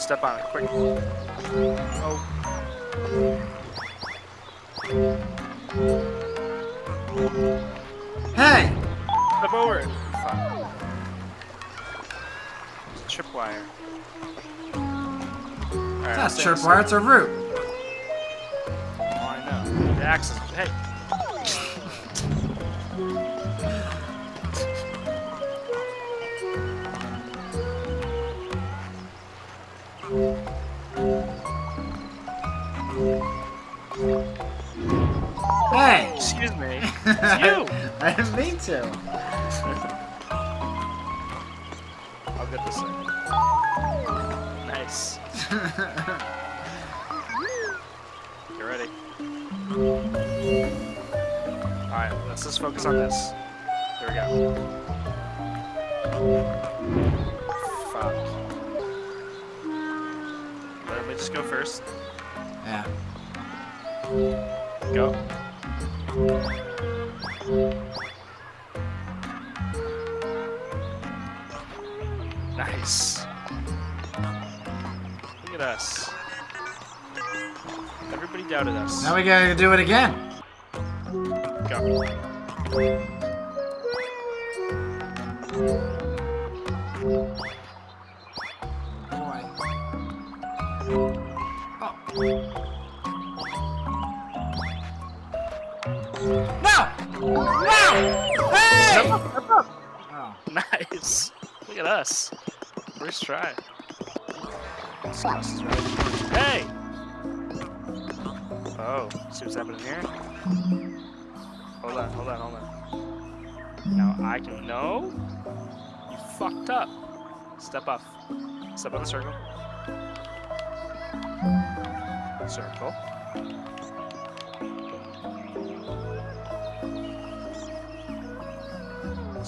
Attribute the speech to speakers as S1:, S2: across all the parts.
S1: Step on it, quick. Oh.
S2: Hey!
S1: Step over it. Fuck. It's a tripwire. Alright,
S2: That's
S1: stay- stay-
S2: tripwire, it's a root.
S1: Oh, I know. The axe is. Hey!
S2: Hey!
S1: Excuse me. It's you!
S2: I didn't mean to.
S1: I'll get this thing. Nice. You ready? Alright, let's just focus on this. Here we go. Fuck. Let me just go first.
S2: Yeah.
S1: Go. Nice. Look at us. Everybody doubted us.
S2: Now we gotta do it again.
S1: Go.
S2: Boy. Oh.
S1: Nice. Look at us. First try. This house is right. Hey! Oh, see what's happening here? Hold on, hold on, hold on. Now I can know you fucked up. Step off. Step on the circle. Circle.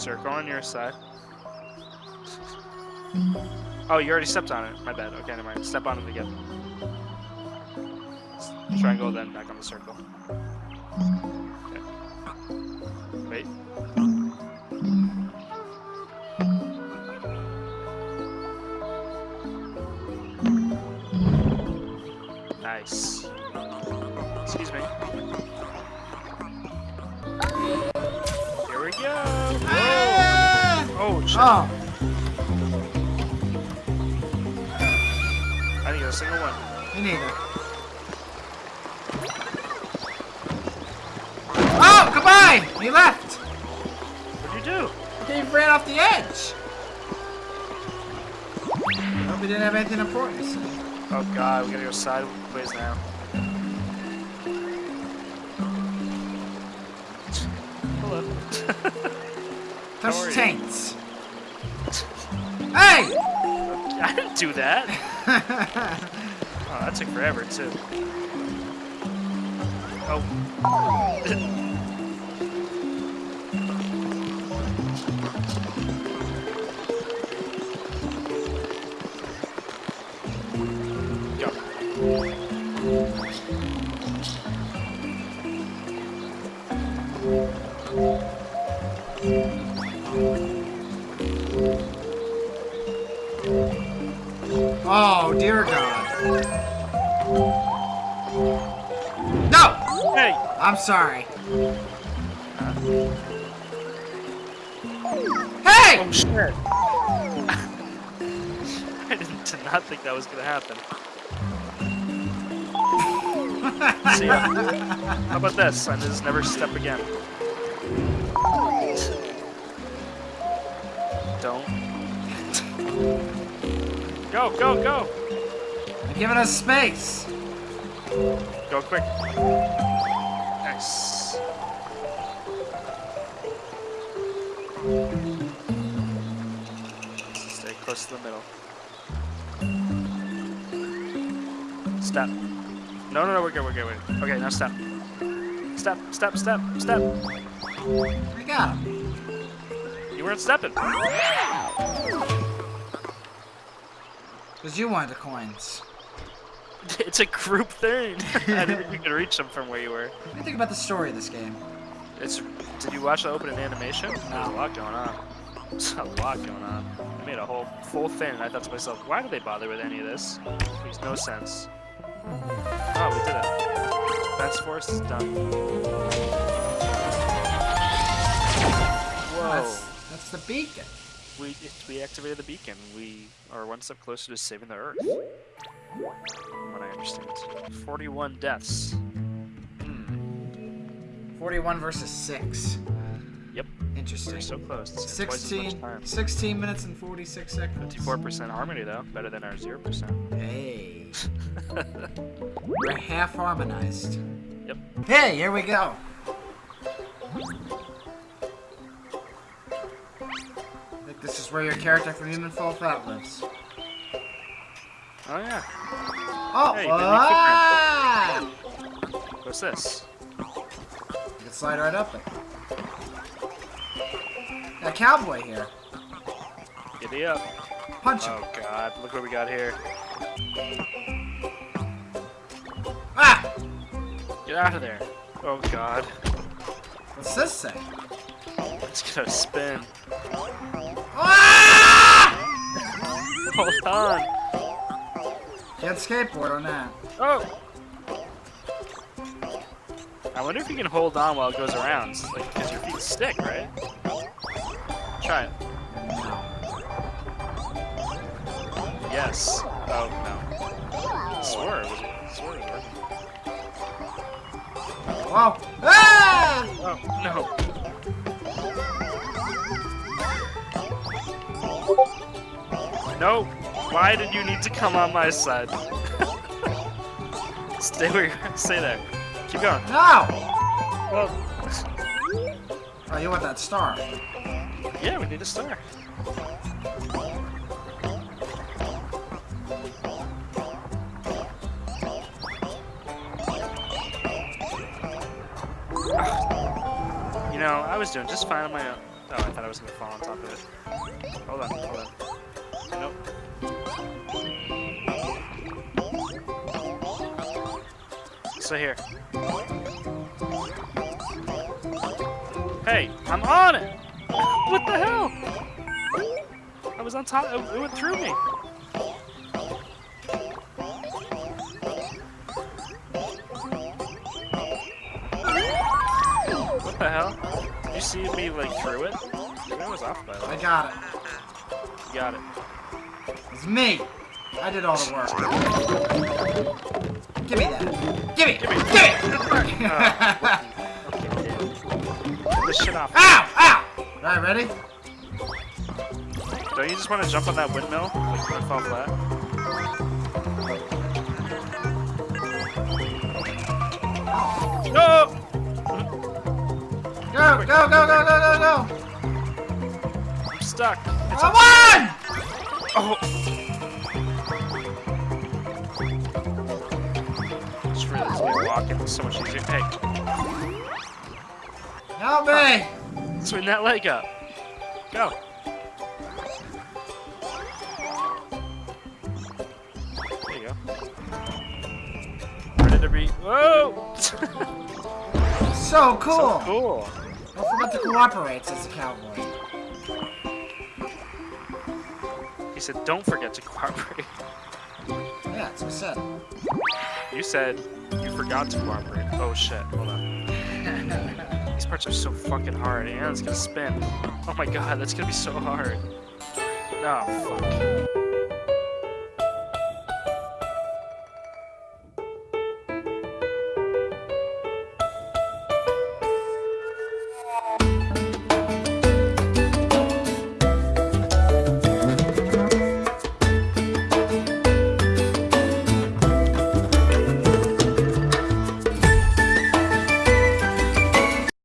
S1: Circle on your side. Oh, you already stepped on it. My bad. Okay, never mind. Step on it again. Triangle, then back on the circle. Shit.
S2: Oh.
S1: I didn't get a single one.
S2: Me neither. Oh, goodbye! He left!
S1: What'd you do?
S2: He ran off the edge! Hope he didn't have anything important to say.
S1: Oh god, we gotta go sideways now. Hello. How are
S2: Touch
S1: you?
S2: Hey!
S1: I didn't do that. Oh, that took forever too. Oh.
S2: sorry. Hey!
S1: Oh shit! I didn't, did not think that was gonna happen. See ya. How about this? I just never step again. Don't. Go, go, go!
S2: I'm giving us space.
S1: Go quick. Nice. Stay close to the middle. Step. No, no, no, we're good, we're good, we're good. Okay, now step. Step, step, step, step.
S2: I got him.
S1: You weren't stepping.
S2: Because you wanted the coins.
S1: It's a group thing. I didn't think you could reach them from where you were.
S2: What do you think about the story of this game?
S1: It's. Did you watch the opening animation? There's a lot going on. There's a lot going on. I made a whole full thing. and I thought to myself, why do they bother with any of this? It Makes no sense. Oh, we did it. Defense force is done. Whoa.
S2: That's, that's the beacon.
S1: We we activated the beacon. We are one step closer to saving the Earth. From what I understand. 41 deaths. Hmm.
S2: 41 versus 6.
S1: Yep.
S2: Interesting.
S1: We're so close. It's twice as much
S2: 16, 16 minutes and 46 seconds.
S1: 54% harmony though, better than our 0%.
S2: Hey. We're half harmonized.
S1: Yep.
S2: Hey, here we go. This is where your character from Human Fall Flat lives.
S1: Oh yeah.
S2: Oh,
S1: Hey,
S2: ah!
S1: What's this?
S2: You can slide right up it. Got a cowboy here.
S1: Giddy up.
S2: Punch him.
S1: Oh god, look what we got here.
S2: Ah!
S1: Get out of there. Oh god.
S2: What's this say?
S1: It's gonna spin.
S2: Ah!
S1: Hold on.
S2: Can't skateboard on that.
S1: Oh! I wonder if you can hold on while it goes around. Like, because your feet stick, right? Try it. Yes. Oh, no. Swerve. Swerve.
S2: Whoa! Ah!
S1: Oh, no. No! Why did you need to come on my side? Stay where you're- Stay there. Keep going.
S2: No!
S1: Well,
S2: Oh, you want that star?
S1: yeah, we need a star. You know, I was doing just fine on my own. Oh, I thought I was gonna fall on top of it. Hold on, hold on. So here. Hey, I'm on it! What the hell? I was on top, it, went through me. What the hell? Did you see me like through it? I was off by
S2: I got it.
S1: you got it.
S2: It's me. I did all the work. Give me that. Give me.
S1: Give me.
S2: Give me.
S1: Get this shit off.
S2: Ow! Ow! Alright, ready?
S1: Don't you just want to jump on that windmill? Like, let it fall flat? No!
S2: Go, go, go, go, go, go, go!
S1: I'm stuck. It's
S2: Come on!
S1: Oh! Was so much easier. Hey,
S2: Help me!
S1: swing that leg up. Go. There you go. Ready to be. Whoa!
S2: So cool!
S1: so cool.
S2: Don't forget to cooperate, says the cowboy.
S1: He said, don't forget to cooperate.
S2: Yeah, that's what I said.
S1: You said you forgot to cooperate. Oh shit, hold on. These parts are so fucking hard, and it's gonna spin. Oh my god, that's gonna be so hard. Oh, fuck.